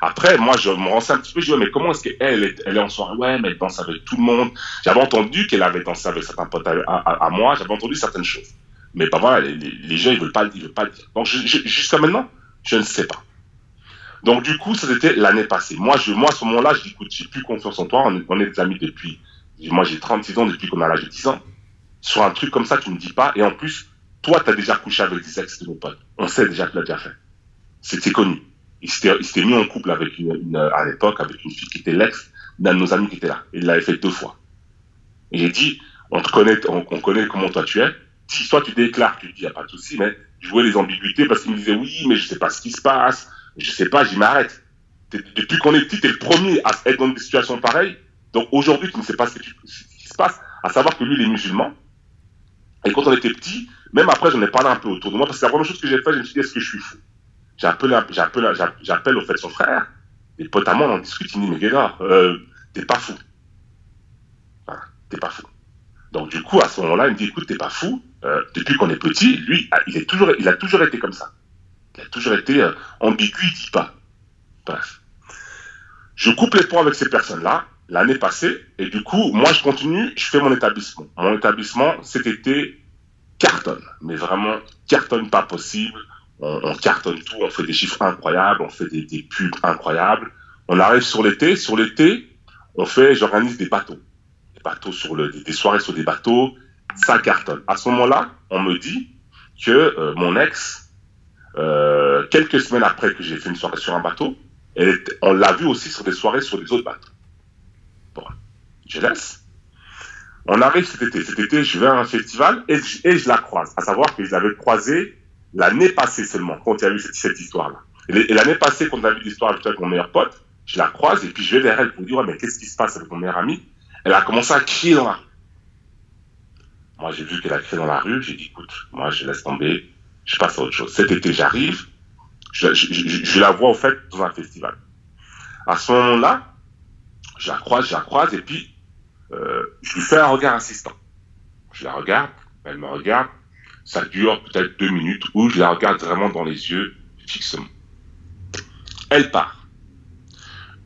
Après, moi, je me renseigne un petit peu. Je dis, mais comment est-ce qu'elle est, elle est en soirée? Ouais, mais elle danse avec tout le monde. J'avais entendu qu'elle avait dansé avec certains potes à, moi. J'avais entendu certaines choses. Mais pas voilà, les, gens, ils veulent pas, ils veulent pas le dire. Donc, jusqu'à maintenant, je ne sais pas. Donc, du coup, ça c'était l'année passée. Moi, je, moi, à ce moment-là, je dis, écoute, j'ai plus confiance en toi. On est, on est des amis depuis moi, j'ai 36 ans depuis qu'on a l'âge de 10 ans. Sur un truc comme ça, tu me dis pas. Et en plus, toi, tu as déjà couché avec des ex de nos potes. On sait déjà que tu l'as déjà fait. C'était connu. Il s'était mis en couple avec une, à l'époque avec une fille qui était l'ex d'un de nos amis qui était là. Il l'avait fait deux fois. Et j'ai dit, on te connaît, on, connaît comment toi tu es. Si toi tu déclares, tu dis, y a pas de souci, mais jouer les ambiguïtés parce qu'il me disait, oui, mais je sais pas ce qui se passe. Je sais pas, j'y m'arrête. Depuis qu'on est petit, t'es le premier à être dans des situations pareilles. Donc aujourd'hui, tu ne sais pas ce, qui se passe, à savoir que lui, il est musulman. Et quand on était petit, même après, j'en ai parlé un peu autour de moi, parce que la première chose que j'ai fait, je me suis dit, est-ce que je suis fou? J'appelle, au fait son frère, et potamment, on en discute, il dit, mais gars, euh, t'es pas fou. Voilà, t'es pas fou. Donc du coup, à ce moment-là, il me dit, écoute, t'es pas fou. Euh, depuis qu'on est petit, lui, il, est toujours, il a toujours été comme ça. Il a toujours été euh, ambigu, il dit pas. Bref. Je coupe les ponts avec ces personnes-là, l'année passée. Et du coup, moi, je continue, je fais mon établissement. Mon établissement, cet été, cartonne. Mais vraiment, cartonne pas possible. On, cartonne tout, on fait des chiffres incroyables, on fait des, pubs incroyables. On arrive sur l'été. Sur l'été, on fait, j'organise des bateaux. Des bateaux sur le, des soirées sur des bateaux. Ça cartonne. À ce moment-là, on me dit que euh, mon ex, euh, quelques semaines après que j'ai fait une soirée sur un bateau, on l'a vu aussi sur des soirées sur des autres bateaux. Je laisse. On arrive cet été. Cet été, je vais à un festival et, je la croise. À savoir que je l'avais croisée l'année passée seulement, quand il y a eu cette, histoire-là. Et l'année passée, quand on a vu l'histoire avec mon meilleur pote, je la croise et puis je vais vers elle pour dire, mais qu'est-ce qui se passe avec mon meilleur ami? Elle a commencé à crier dans la rue. Moi, j'ai vu qu'elle a crié dans la rue. J'ai dit, écoute, moi, je laisse tomber. Je passe à autre chose. Cet été, j'arrive. Je, la vois, au fait, dans un festival. À ce moment-là, je la croise, je la croise, et puis, je lui fais un regard assistant. Je la regarde, elle me regarde. Ça dure peut-être deux minutes où je la regarde vraiment dans les yeux, fixement. Elle part.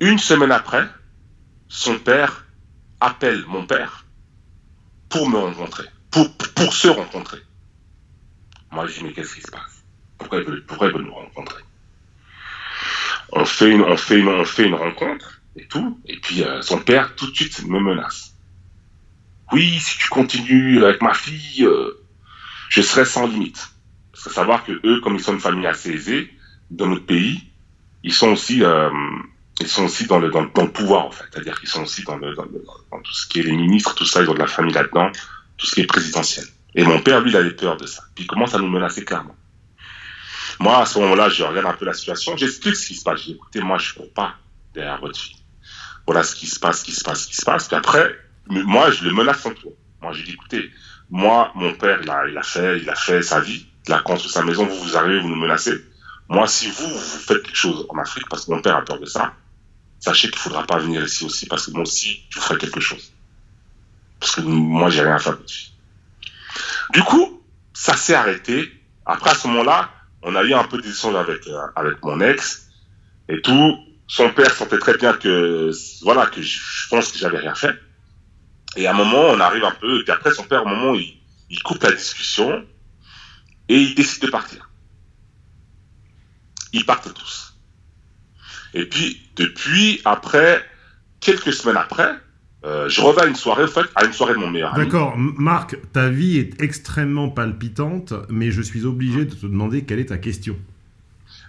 Une semaine après, son père appelle mon père pour me rencontrer, pour, pour se rencontrer. Moi, je dis, mais qu'est-ce qui se passe? Pourquoi il, veut, nous rencontrer? On fait, une, on, fait une, on fait une rencontre et tout, et puis euh, son père tout de suite me menace. Oui, si tu continues avec ma fille, euh, je serai sans limite. Parce que savoir que eux, comme ils sont une famille assez aisée, dans notre pays, ils sont aussi, euh, ils sont aussi dans le, dans, le pouvoir, en fait. C'est-à-dire qu'ils sont aussi dans, dans, tout ce qui est les ministres, tout ça, ils ont de la famille là-dedans, tout ce qui est présidentiel. Et mon père, lui, il avait peur de ça. Puis il commence à nous menacer clairement. Moi, à ce moment-là, je regarde un peu la situation, j'explique ce qui se passe. Je dis, moi, je ne cours pas derrière votre fille. Voilà ce qui se passe, ce qui se passe, ce qui se passe. Puis après, moi, je le menace en tout. Moi, je dis, écoutez, moi, mon père, il a, fait, il a fait sa vie, il a construit sa maison, vous, vous arrivez, vous nous menacez. Moi, si vous, vous faites quelque chose en Afrique, parce que mon père a peur de ça, sachez qu'il ne faudra pas venir ici aussi, parce que moi aussi, je ferai quelque chose. Parce que moi, j'ai rien à faire dessus. Du coup, ça s'est arrêté. Après, à ce moment-là, on a eu un peu d'échange avec, euh, avec mon ex et tout. Son père sentait très bien que, voilà, que je pense que j'avais rien fait. Et à un moment, on arrive un peu, et puis après, son père, à un moment, il, il coupe la discussion et il décide de partir. Ils partent tous. Et puis, depuis, après, quelques semaines après, euh, je reviens à une soirée, en fait, à une soirée de mon meilleur ami. D'accord, Marc, ta vie est extrêmement palpitante, mais je suis obligé de te demander quelle est ta question.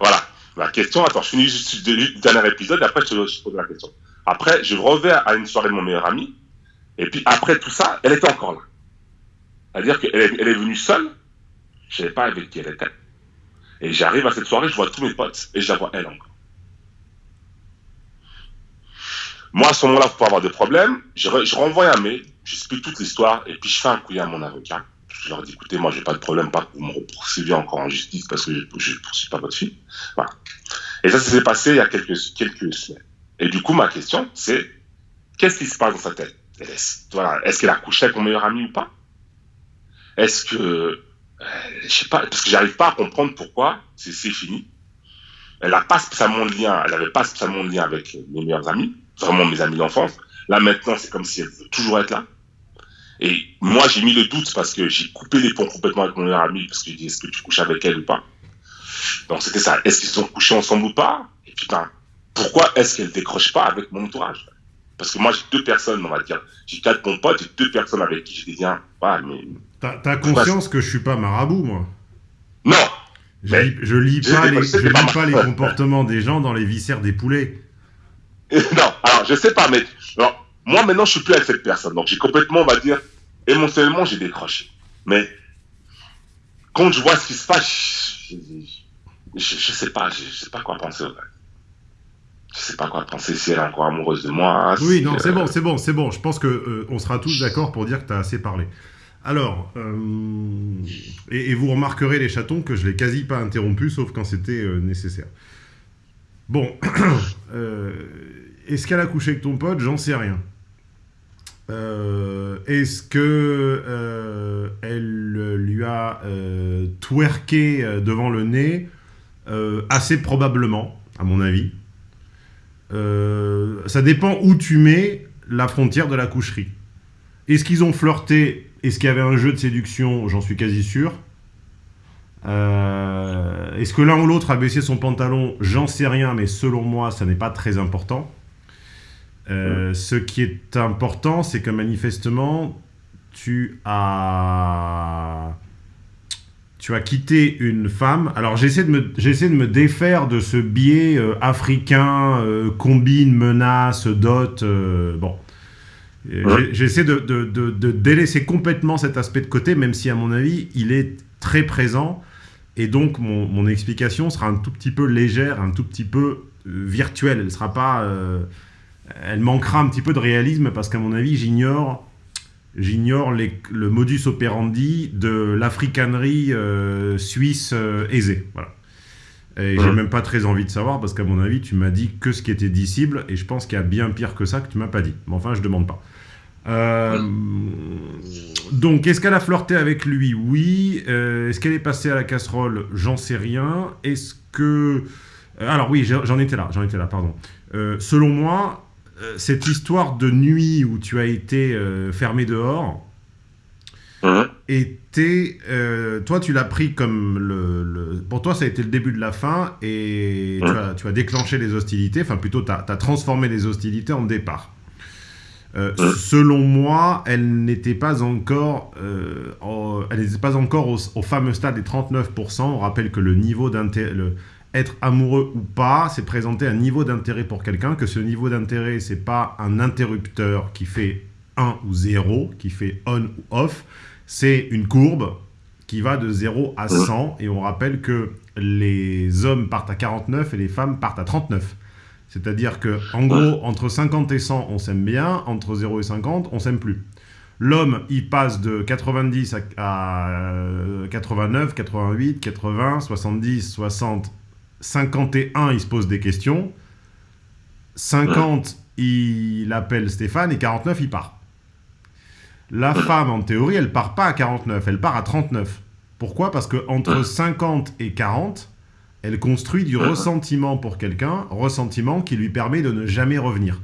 Voilà, la question, attends, je finis juste le dernier épisode, et après je te pose la question. Après, je reviens à une soirée de mon meilleur ami, et puis après tout ça, elle était encore là. C'est-à-dire qu'elle est, venue seule, je ne savais pas avec qui elle était. Et j'arrive à cette soirée, je vois tous mes potes, et je la vois elle encore. Moi, à ce moment-là, pour avoir de problème, je, renvoie un mail, j'explique toute l'histoire, et puis je fais un couille à mon avocat. Je leur dis, écoutez, moi, j'ai pas de problème, pas que vous me poursuivez encore en justice parce que je ne poursuis pas votre fille. Voilà. Et ça, ça s'est passé il y a quelques semaines. Et du coup, ma question, c'est, qu'est-ce qui se passe dans sa tête? Est-ce qu'elle a couché avec mon meilleur ami ou pas? Est-ce que, euh, je sais pas, parce que j'arrive pas à comprendre pourquoi c'est fini. Elle n'a pas spécialement de lien, elle n'avait pas spécialement de lien avec mes meilleurs amis vraiment mes amis d'enfance. Là, maintenant, c'est comme si elle veut toujours être là. Et moi, j'ai mis le doute parce que j'ai coupé les ponts complètement avec mon meilleur ami parce que je dis, est-ce que tu couches avec elle ou pas? Donc, c'était ça. Est-ce qu'ils sont couchés ensemble ou pas? Et putain, pourquoi est-ce qu'elle décroche pas avec mon entourage? Parce que moi, j'ai deux personnes, on va dire. J'ai quatre bons potes, j'ai deux personnes avec qui j'ai des liens. mais... T'as conscience que je suis pas marabout, moi? Non je, lis, je lis pas les, je lis pas les comportements des gens dans les viscères des poulets. non, alors je sais pas, mais moi maintenant je suis plus avec cette personne, donc j'ai complètement, on va dire, émotionnellement j'ai décroché. Mais quand je vois ce qui se passe, je, je, sais pas, je, sais pas quoi penser. Je sais pas quoi penser si elle est encore amoureuse de moi. Oui, non, c'est bon, c'est bon, c'est bon. Je pense que euh, on sera tous d'accord pour dire que tu as assez parlé. Alors, euh, et, vous remarquerez les chatons que je l'ai quasi pas interrompu, sauf quand c'était euh, nécessaire. Bon, est-ce qu'elle a couché avec ton pote? J'en sais rien. Euh, est-ce que euh, elle lui a euh, twerké devant le nez? Assez probablement, à mon avis. Ça dépend où tu mets la frontière de la coucherie. Est-ce qu'ils ont flirté? Est-ce qu'il y avait un jeu de séduction? J'en suis quasi sûr. Est-ce que l'un ou l'autre a baissé son pantalon? J'en sais rien, mais selon moi, ça n'est pas très important. Euh, ce qui est important, c'est que manifestement, tu as, tu as quitté une femme. Alors j'essaie de, me, de me défaire de ce biais euh, africain, euh, combine, menace, dot. Euh, bon. J'essaie de, de, de, délaisser complètement cet aspect de côté, même si à mon avis, il est très présent. Et donc mon, mon explication sera un tout petit peu légère, un tout petit peu virtuelle. Elle sera pas... elle manquera un petit peu de réalisme parce qu'à mon avis, j'ignore j'ignore le modus operandi de l'africanerie euh, suisse euh, aisée. Voilà. Et j'ai même pas très envie de savoir parce qu'à mon avis, tu m'as dit que ce qui était dissible et je pense qu'il y a bien pire que ça que tu m'as pas dit. Mais enfin, je demande pas. Euh, donc, est-ce qu'elle a flirté avec lui? Oui. est-ce qu'elle est passée à la casserole? J'en sais rien. Est-ce que... alors oui, j'en étais là, j'en étais là, pardon. selon moi, cette histoire de nuit où tu as été euh, fermé dehors hein était. Euh, toi, tu l'as pris comme le, Pour toi, ça a été le début de la fin et tu, hein as, déclenché les hostilités. Enfin, plutôt, tu as, transformé les hostilités en départ. Hein selon moi, elle n'était pas encore, elle n'était pas encore au, au, fameux stade des 39%. On rappelle que le niveau d'intérêt, être amoureux ou pas, c'est présenter un niveau d'intérêt pour quelqu'un, que ce niveau d'intérêt, c'est pas un interrupteur qui fait 1 ou 0, qui fait on ou off, c'est une courbe qui va de 0 à 100, et on rappelle que les hommes partent à 49 et les femmes partent à 39. C'est-à-dire que, en gros, entre 50 et 100, on s'aime bien, entre 0 et 50, on s'aime plus. L'homme, il passe de 90 à, 89, 88, 80, 70, 60, 51, il se pose des questions. 50, il appelle Stéphane. Et 49, il part. La femme, en théorie, elle part pas à 49, elle part à 39. Pourquoi? Parce que entre 50 et 40, elle construit du ressentiment pour quelqu'un, ressentiment qui lui permet de ne jamais revenir.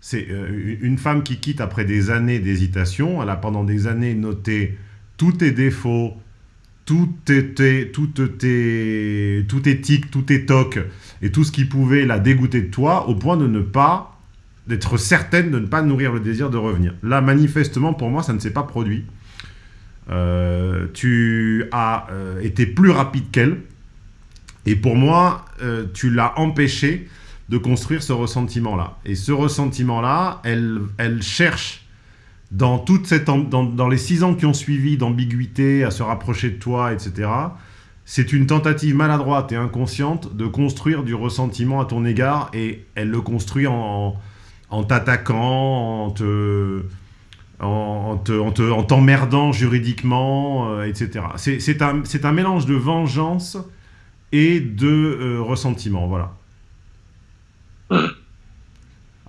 C'est euh, une femme qui quitte après des années d'hésitation, elle a pendant des années noté tous tes défauts, tout était, tout était, tout éthique, tout toc et tout ce qui pouvait la dégoûter de toi au point de ne pas, d'être certaine de ne pas nourrir le désir de revenir. Là, manifestement, pour moi, ça ne s'est pas produit. Euh, tu as euh, été plus rapide qu'elle. Et pour moi, euh, tu l'as empêché de construire ce ressentiment-là. Et ce ressentiment-là, elle, elle cherche dans, toute cette, dans, les six ans qui ont suivi d'ambiguïté, à se rapprocher de toi, etc., c'est une tentative maladroite et inconsciente de construire du ressentiment à ton égard et elle le construit en, en t'attaquant, en te en, en t'emmerdant juridiquement, euh, etc. C'est un, un, mélange de vengeance et de euh, ressentiment, voilà.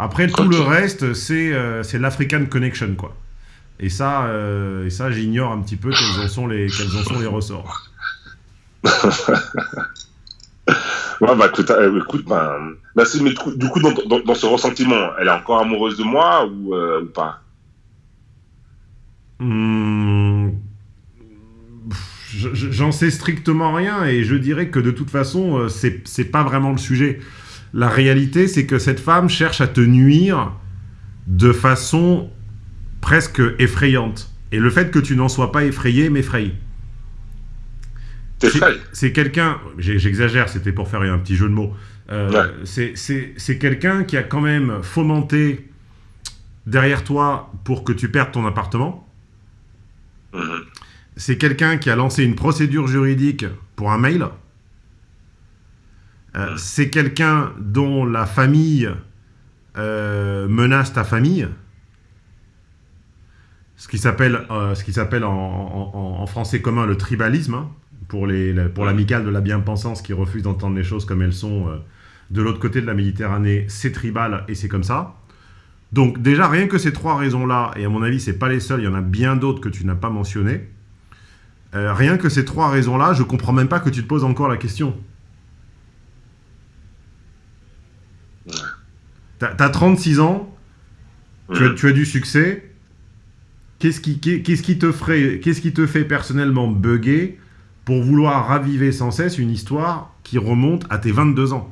Après, tout le reste, c'est euh, l'African Connection, quoi. Et ça, euh, et ça j'ignore un petit peu quels en sont les, quels en sont les ressorts. ouais, bah écoute, euh, écoute bah, merci, mais du coup, dans, dans, dans, ce ressentiment, elle est encore amoureuse de moi ou, ou pas? Hmm, J'en sais strictement rien et je dirais que de toute façon, c'est pas vraiment le sujet. La réalité, c'est que cette femme cherche à te nuire de façon presque effrayante. Et le fait que tu n'en sois pas effrayé m'effraie. C'est quelqu'un, j'exagère, c'était pour faire un petit jeu de mots. Euh, c'est quelqu'un qui a quand même fomenté derrière toi pour que tu perdes ton appartement. Mhm. C'est quelqu'un qui a lancé une procédure juridique pour un mail. Euh, c'est quelqu'un dont la famille euh, menace ta famille. Ce qui s'appelle euh, en, français commun le tribalisme, hein, pour l'amicale de la bien-pensance qui refuse d'entendre les choses comme elles sont de l'autre côté de la Méditerranée, c'est tribal et c'est comme ça. Donc déjà, rien que ces trois raisons-là, et à mon avis, c'est pas les seules, il y en a bien d'autres que tu n'as pas mentionnées, rien que ces trois raisons-là, je comprends même pas que tu te poses encore la question. T'as as 36 ans, tu, as, du succès. Qu'est-ce qui, te ferait, qu'est-ce qui te fait personnellement bugger pour vouloir raviver sans cesse une histoire qui remonte à tes 22 ans?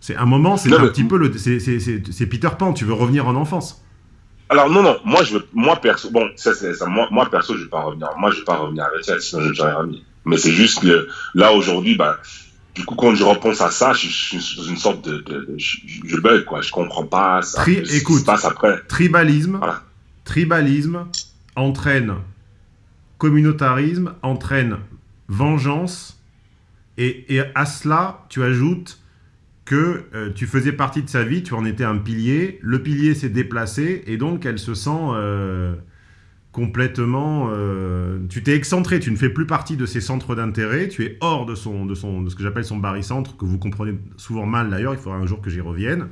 C'est un moment, c'est un petit peu le, c'est Peter Pan. Tu veux revenir en enfance. Alors non, non, moi, je veux, moi perso, bon, ça, c'est ça, moi, moi perso, je vais pas revenir. Moi, je vais pas revenir avec elle, sinon je ne jamais remis. Mais c'est juste que là, aujourd'hui, bah, du coup, quand je repense à ça, je, je suis dans une sorte de, de, de- je, je bug, quoi. Je comprends pas ça, Tri- ce qui écoute. se passe après. Tribalisme, Voilà. tribalisme entraîne communautarisme, entraîne vengeance, et, et à cela, tu ajoutes que euh, tu faisais partie de sa vie, tu en étais un pilier, le pilier s'est déplacé, et donc elle se sent euh, complètement... euh, tu t'es excentré, tu ne fais plus partie de ses centres d'intérêt, tu es hors de, son, de, son, de ce que j'appelle son barycentre, que vous comprenez souvent mal d'ailleurs, il faudra un jour que j'y revienne.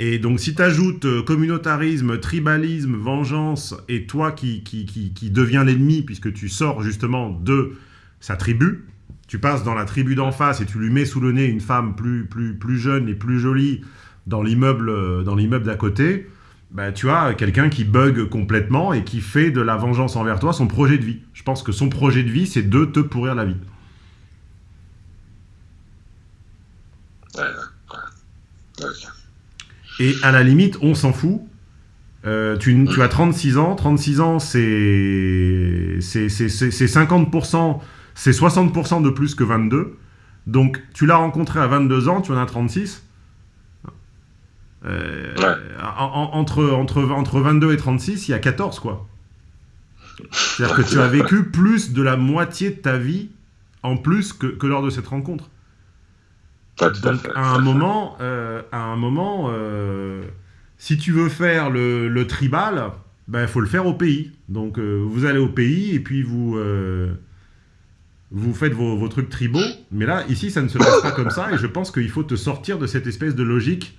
Et donc, si tu ajoutes communautarisme, tribalisme, vengeance, et toi qui, qui, qui, qui deviens l'ennemi, puisque tu sors justement de sa tribu, tu passes dans la tribu d'en face et tu lui mets sous le nez une femme plus, plus, plus jeune et plus jolie dans l'immeuble euh, dans l'immeuble d'à côté, bah, tu as quelqu'un qui bug complètement et qui fait de la vengeance envers toi son projet de vie. Je pense que son projet de vie, c'est de te pourrir la vie. Et à la limite, on s'en fout. Euh, tu, tu as 36 ans. 36 ans, c'est 50%, c'est 60% de plus que 22. Donc, tu l'as rencontré à 22 ans, tu en as 36. Euh, Ouais. en- en- entre, entre, entre 22 et 36, il y a 14, quoi. C'est-à-dire que tu as vécu plus de la moitié de ta vie en plus que, que lors de cette rencontre. Ouais, tout à Donc fait. à un moment, euh, à un moment, euh, si tu veux faire le, le tribal, ben faut le faire au pays. Donc euh, vous allez au pays et puis vous euh, vous faites vos, vos trucs tribaux. Mais là, ici, ça ne se passe pas comme ça et je pense qu'il faut te sortir de cette espèce de logique.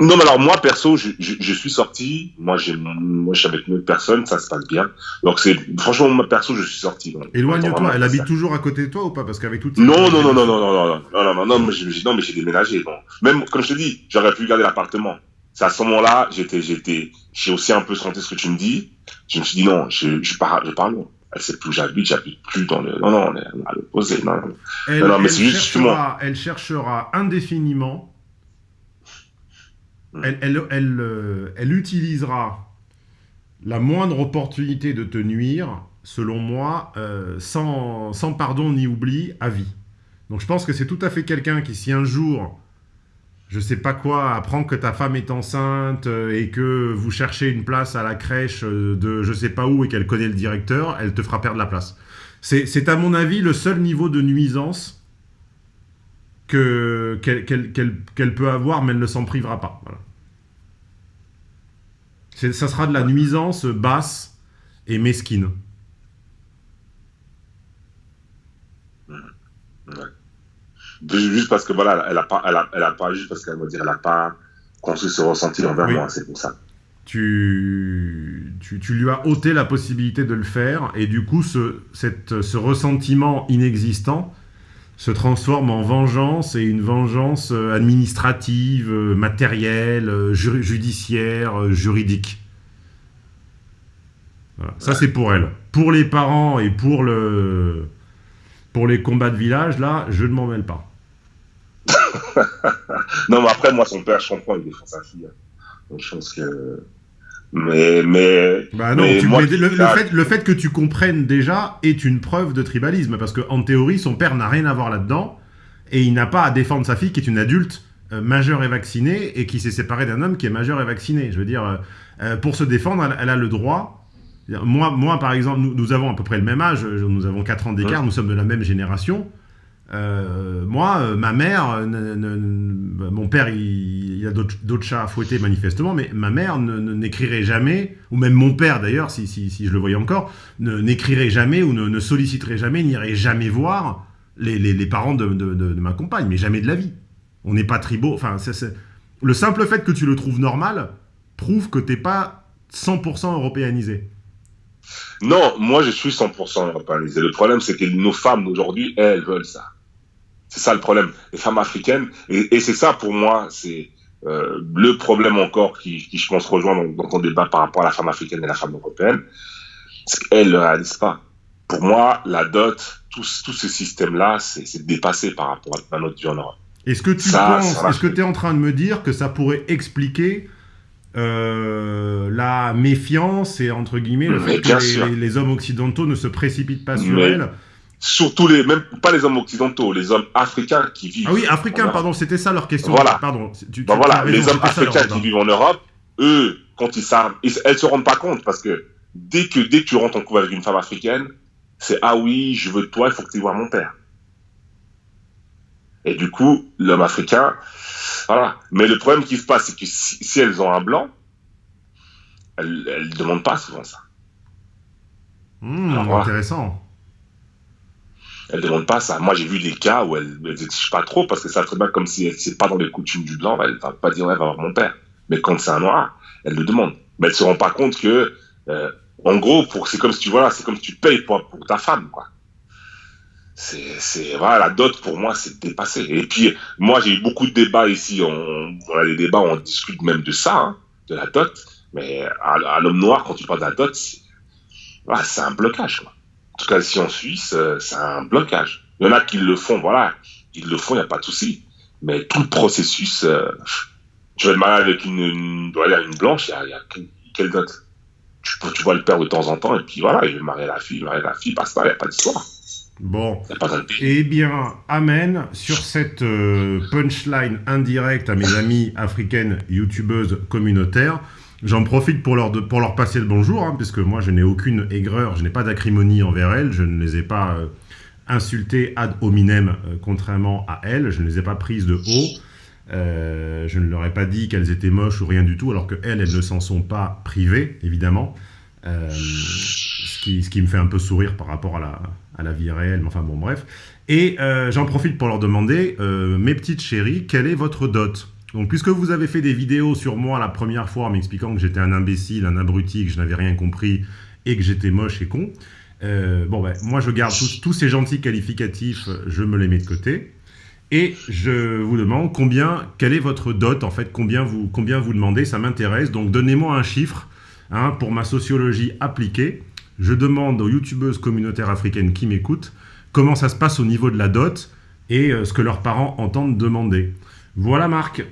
Non, mais alors moi, perso, je, je, je suis sorti. Moi, j'ai, moi, je suis avec une autre personne, ça se passe bien. Donc, c'est, franchement, moi, perso, je suis sorti. Éloigne-toi. Elle ça- habite toujours à côté de toi ou pas? Parce qu'avec toutes ces- Non, non, non, non, non, non, non, non, non, non, non, non, mais j'ai, j'ai- non, mais j'ai déménagé. Non. Même, comme je te dis, j'aurais pu garder l'appartement. C'est à ce moment-là, j'étais, j'étais, j'ai aussi un peu senti ce que tu me dis. Je me suis dit, non, je, je pars, je pars loin. Elle sait plus où j'habite, j'habite plus dans le, non, non, on est à l'opposé, non, non. Elle, Non, non, mais elle c'est juste cherchera, elle cherchera indéfiniment. Hmm. Elle, elle, elle, euh, elle utilisera la moindre opportunité de te nuire, selon moi, euh, sans, sans pardon ni oubli, à vie. Donc je pense que c'est tout à fait quelqu'un qui, si un jour, je sais pas quoi, apprend que ta femme est enceinte euh, et que vous cherchez une place à la crèche de je sais pas où et qu'elle connaît le directeur, elle te fera perdre la place. C'est, à mon avis le seul niveau de nuisance qu'elle, qu'elle- qu'elle peut avoir, mais elle ne s'en privera pas. Voilà. Ça sera de la nuisance basse et mesquine. Juste parce que voilà, elle a pas, elle a, elle a pas, juste parce qu'elle va dire, elle a pas construit ce ressenti envers Oui. moi, c'est pour ça. tu, tu, tu lui as ôté la possibilité de le faire, et du coup, ce, cette, ce ressentiment inexistant se transforme en vengeance, et une vengeance euh, administrative, euh, matérielle, euh, ju- judiciaire, juridique. Voilà. Ça, c'est pour elle. Pour les parents et pour, le, pour les combats de village, là, je ne m'en mêle pas. Non, mais après, moi, son père, je comprends, il défend sa fille. Donc, je pense que. Mais, mais. Bah non, mais tu- moi, mais le, fait, le fait que tu comprennes déjà est une preuve de tribalisme, parce qu'en théorie, son père n'a rien à voir là-dedans, et il n'a pas à défendre sa fille qui est une adulte euh, majeure et vaccinée, et qui s'est séparée d'un homme qui est majeur et vacciné. Je veux dire, euh, euh, pour se défendre, elle, elle a le droit. Moi, moi, par exemple, nous, nous avons à peu près le même âge, nous avons 4 ans d'écart, nous sommes de la même génération. Euh, moi, euh, ma mère, euh, mon père, il, il a d'autres chats à fouetter manifestement, mais ma mère n'écrirait jamais, ou même mon père d'ailleurs, si, si, je le voyais encore, n'écrirait jamais ou ne, solliciterait jamais, n'irait jamais voir les, parents de, ma compagne, mais jamais de la vie. On n'est pas tribaux. Enfin, le simple fait que tu le trouves normal prouve que t'es pas 100% européanisé. Non, moi, je suis 100% européanisé. Le problème, c'est que nos femmes aujourd'hui, elles veulent ça. C'est ça le problème. Les femmes africaines, et, et c'est ça pour moi, c'est euh, le problème encore qui, qui, je pense, rejoint dans, dans ton débat par rapport à la femme africaine et la femme européenne, c'est qu'elles ne réalisent pas. Pour moi, la dot, tout, tout ce système-là, c'est dépassé par rapport à notre vie en Europe. Est-ce que tu Ça, penses, est-ce que tu es en train de me dire que ça pourrait expliquer euh, la méfiance et entre guillemets le fait que les, hommes occidentaux ne se précipitent pas sur elle. Surtout les, même pas les hommes occidentaux, les hommes africains qui vivent. Ah oui, africains, pardon, c'était ça leur question. Voilà. Pardon. Ben voilà, les hommes africains qui vivent en Europe, eux, quand ils savent, elles se rendent pas compte parce que dès que dès que tu rentres en couple avec une femme africaine, c'est ah oui, je veux toi, il faut que tu vois mon père. Et du coup, l'homme africain, voilà. Mais le problème qui se passe, c'est que si, elles ont un blanc, elles ne demandent pas souvent ça. Mmh, intéressant. Elles ne demandent pas ça. Moi, j'ai vu des cas où elles n'exigent pas trop parce que ça serait bien comme si c'est pas dans les coutumes du blanc, ne vont pas dire, ouais, va voir mon père. Mais quand c'est un noir, elles le demandent. Mais elles ne se rendent pas compte que, euh, en gros, c'est comme si tu, voilà, c'est comme si tu payes pour, pour ta femme, quoi c'est voilà la dot pour moi c'est dépassé et puis moi j'ai eu beaucoup de débats ici on, on a des débats on discute même de ça hein, de la dot mais à, l'homme noir quand tu parles de la dot c'est un blocage quoi. En tout cas ici en Suisse euh, c'est un blocage. Il y en a qui le font voilà. Ils le font il n'y a pas de souci. Mais tout le processus euh, tu vas te marier avec une, une, une blanche il y a, quelle tu, tu vois le père de temps en temps et puis voilà il veut marier la fille marier la fille passe pas il n'y a pas d'histoire. Bon. Eh bien, amen. Sur cette euh, punchline indirecte à mes amies africaines youtubeuses communautaires. J'en profite pour leur, pour leur passer le bonjour, hein, puisque moi je n'ai aucune aigreur, je n'ai pas d'acrimonie envers elles, je ne les ai pas euh, insultées ad hominem, euh, contrairement à elles, je ne les ai pas prises de haut. je ne leur ai pas dit qu'elles étaient moches ou rien du tout, alors qu'elles, elles ne s'en sont pas privées, évidemment. ce, qui, ce qui me fait un peu sourire par rapport à la, à la vie réelle, mais enfin bon, bref. Et euh, j'en profite pour leur demander, euh, mes petites chéries, quelle est votre dot? Donc, puisque vous avez fait des vidéos sur moi la première fois, m'expliquant que j'étais un imbécile, un abruti, que je n'avais rien compris, et que j'étais moche et con, euh, bon, ben, moi, je garde tous, ces gentils qualificatifs, je me les mets de côté. Et je vous demande combien, quelle est votre dot, en fait, combien vous, combien vous demandez, ça m'intéresse. Donc, donnez-moi un chiffre hein, pour ma sociologie appliquée je demande aux youtubeuses communautaires africaines qui m'écoutent comment ça se passe au niveau de la dot et euh, ce que leurs parents entendent demander. Voilà Marc.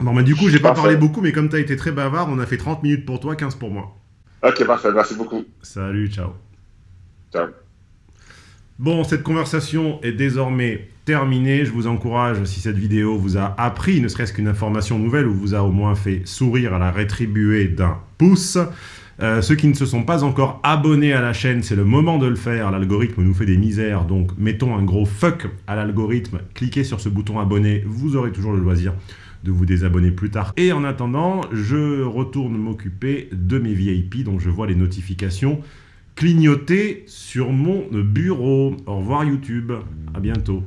Bon, mais du coup, j'ai pas parlé beaucoup, mais comme tu as été très bavard, on a fait 30 minutes pour toi, 15 pour moi. Ok, parfait, merci beaucoup. Salut, ciao. Ciao. Bon, cette conversation est désormais terminée. Je vous encourage, si cette vidéo vous a appris ne serait-ce qu'une information nouvelle ou vous a au moins fait sourire à la rétribuer d'un pouce, euh, ceux qui ne se sont pas encore abonnés à la chaîne, c'est le moment de le faire. L'algorithme nous fait des misères, donc mettons un gros fuck à l'algorithme. Cliquez sur ce bouton abonner, vous aurez toujours le loisir de vous désabonner plus tard. Et en attendant, je retourne m'occuper de mes VIP, dont je vois les notifications clignoter sur mon bureau. Au revoir YouTube, à bientôt.